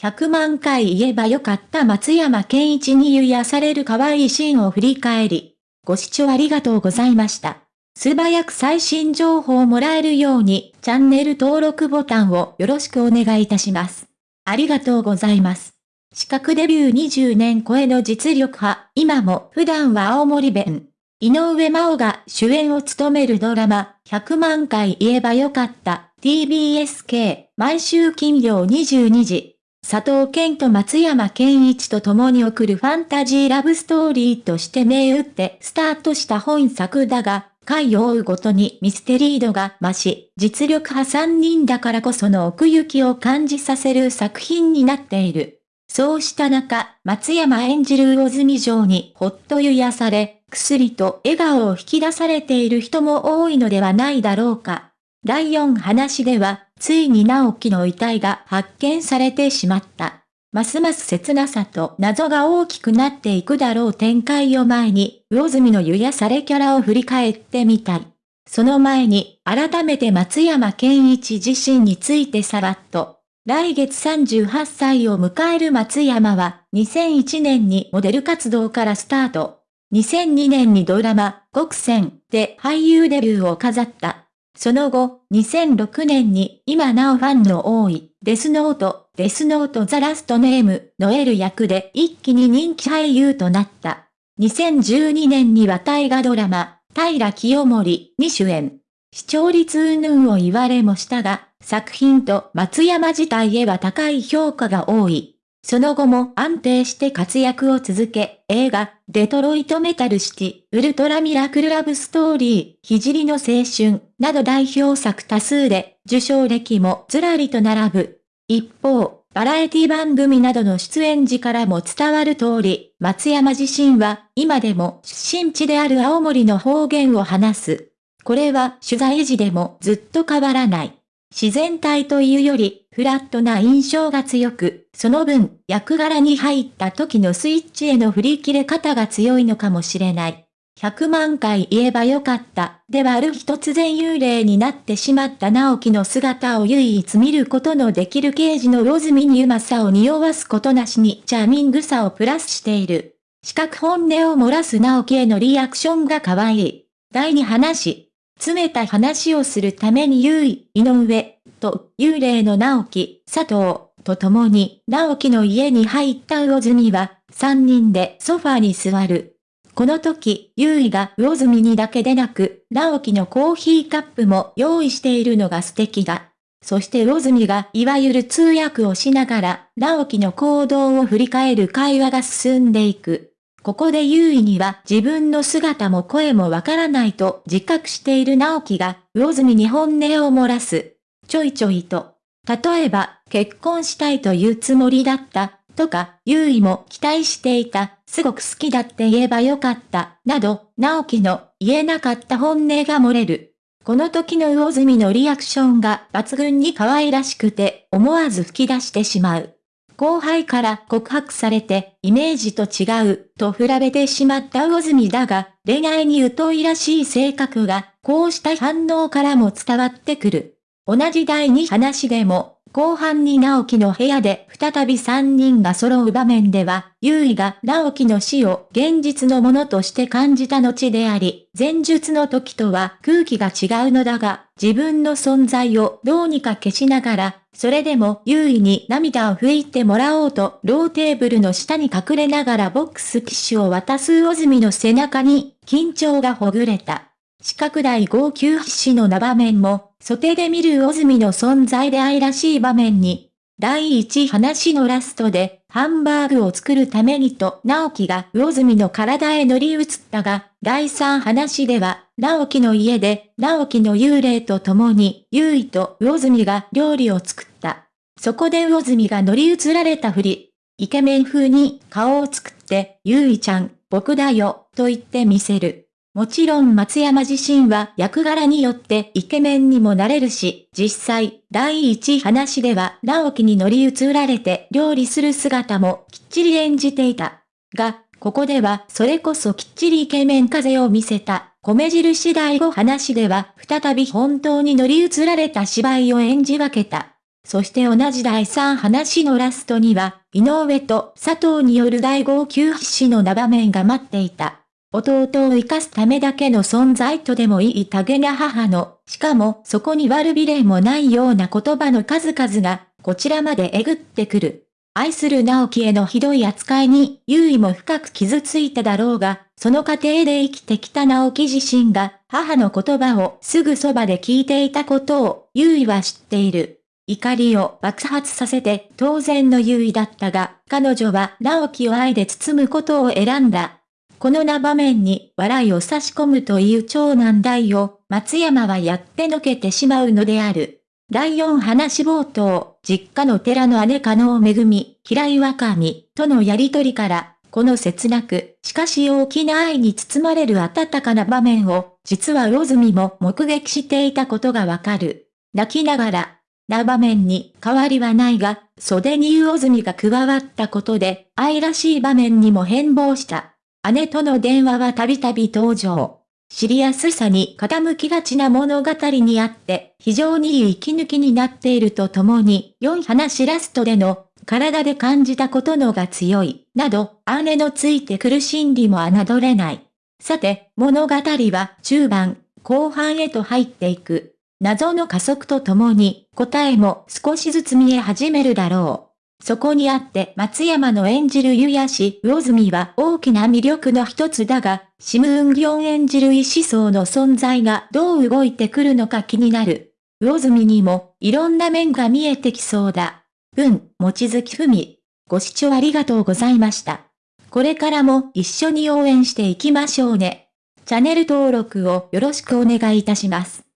100万回言えばよかった松山健一に癒される可愛いシーンを振り返り。ご視聴ありがとうございました。素早く最新情報をもらえるように、チャンネル登録ボタンをよろしくお願いいたします。ありがとうございます。資格デビュー20年超えの実力派、今も普段は青森弁。井上真央が主演を務めるドラマ、100万回言えばよかった、TBSK、毎週金曜22時。佐藤健と松山健一と共に送るファンタジーラブストーリーとして銘打ってスタートした本作だが、回を追うごとにミステリー度が増し、実力派3人だからこその奥行きを感じさせる作品になっている。そうした中、松山演じる魚住城にほっと癒され、薬と笑顔を引き出されている人も多いのではないだろうか。第4話では、ついに直樹の遺体が発見されてしまった。ますます切なさと謎が大きくなっていくだろう展開を前に、魚住の癒されキャラを振り返ってみたい。その前に、改めて松山健一自身についてさらっと。来月38歳を迎える松山は、2001年にモデル活動からスタート。2002年にドラマ、国戦で俳優デビューを飾った。その後、2006年に今なおファンの多い、デスノート、デスノートザラストネーム、ノエル役で一気に人気俳優となった。2012年には大河ドラマ、平清盛に主演。視聴率云々を言われもしたが、作品と松山自体へは高い評価が多い。その後も安定して活躍を続け、映画、デトロイトメタルシティ、ウルトラミラクルラブストーリー、聖の青春、など代表作多数で、受賞歴もずらりと並ぶ。一方、バラエティ番組などの出演時からも伝わる通り、松山自身は、今でも出身地である青森の方言を話す。これは取材時でもずっと変わらない。自然体というより、フラットな印象が強く、その分、役柄に入った時のスイッチへの振り切れ方が強いのかもしれない。100万回言えばよかった。ではある日突然幽霊になってしまった直樹の姿を唯一見ることのできる刑事のロズミにうまさを匂わすことなしにチャーミングさをプラスしている。四角本音を漏らす直樹へのリアクションが可愛い。第2話。詰めた話をするために優位、井上、と、幽霊の直樹、佐藤、と共に、直樹の家に入った魚住は、三人でソファーに座る。この時、優位が魚住にだけでなく、直樹のコーヒーカップも用意しているのが素敵だ。そして魚住がいわゆる通訳をしながら、直樹の行動を振り返る会話が進んでいく。ここで優位には自分の姿も声もわからないと自覚している直樹が、魚住に本音を漏らす。ちょいちょいと。例えば、結婚したいというつもりだった、とか、優位も期待していた、すごく好きだって言えばよかった、など、直樹の言えなかった本音が漏れる。この時の魚住のリアクションが抜群に可愛らしくて、思わず吹き出してしまう。後輩から告白されて、イメージと違う、と比べてしまった魚住だが、恋愛に疎いらしい性格が、こうした反応からも伝わってくる。同じ第2話でも、後半に直樹の部屋で再び3人が揃う場面では、優位が直樹の死を現実のものとして感じた後であり、前述の時とは空気が違うのだが、自分の存在をどうにか消しながら、それでも優位に涙を拭いてもらおうと、ローテーブルの下に隠れながらボックス機種を渡す魚住の背中に、緊張がほぐれた。四角大号泣必死のな場面も、素手で見る魚住の存在で愛らしい場面に、第一話のラストで、ハンバーグを作るためにと、直樹が魚住の体へ乗り移ったが、第三話では、直樹の家で、直樹の幽霊と共に、優衣と魚住が料理を作った。そこで魚住が乗り移られたふり、イケメン風に顔を作って、優衣ちゃん、僕だよ、と言ってみせる。もちろん松山自身は役柄によってイケメンにもなれるし、実際、第一話では直樹に乗り移られて料理する姿もきっちり演じていた。が、ここではそれこそきっちりイケメン風を見せた、米印第5話では再び本当に乗り移られた芝居を演じ分けた。そして同じ第3話のラストには、井上と佐藤による第号泣必死のな場面が待っていた。弟を生かすためだけの存在とでもいいげな母の、しかもそこに悪びれもないような言葉の数々が、こちらまでえぐってくる。愛する直樹へのひどい扱いに、優位も深く傷ついただろうが、その過程で生きてきた直樹自身が、母の言葉をすぐそばで聞いていたことを、優位は知っている。怒りを爆発させて当然の優位だったが、彼女は直樹を愛で包むことを選んだ。このな場面に笑いを差し込むという長男大を松山はやってのけてしまうのである。第4話冒頭、実家の寺の姉加納めぐみ、平岩神とのやりとりから、この切なく、しかし大きな愛に包まれる温かな場面を、実は魚住も目撃していたことがわかる。泣きながら、な場面に変わりはないが、袖に魚住が加わったことで、愛らしい場面にも変貌した。姉との電話はたびたび登場。知りやすさに傾きがちな物語にあって、非常にいい息抜きになっているとともに、4話ラストでの、体で感じたことのが強い、など、姉のついてくる心理も侮れない。さて、物語は中盤、後半へと入っていく。謎の加速とともに、答えも少しずつ見え始めるだろう。そこにあって松山の演じる湯屋氏魚住は大きな魅力の一つだが、シムウンギョン演じる医師層の存在がどう動いてくるのか気になる。魚住にもいろんな面が見えてきそうだ。文、もちづきふみ。ご視聴ありがとうございました。これからも一緒に応援していきましょうね。チャンネル登録をよろしくお願いいたします。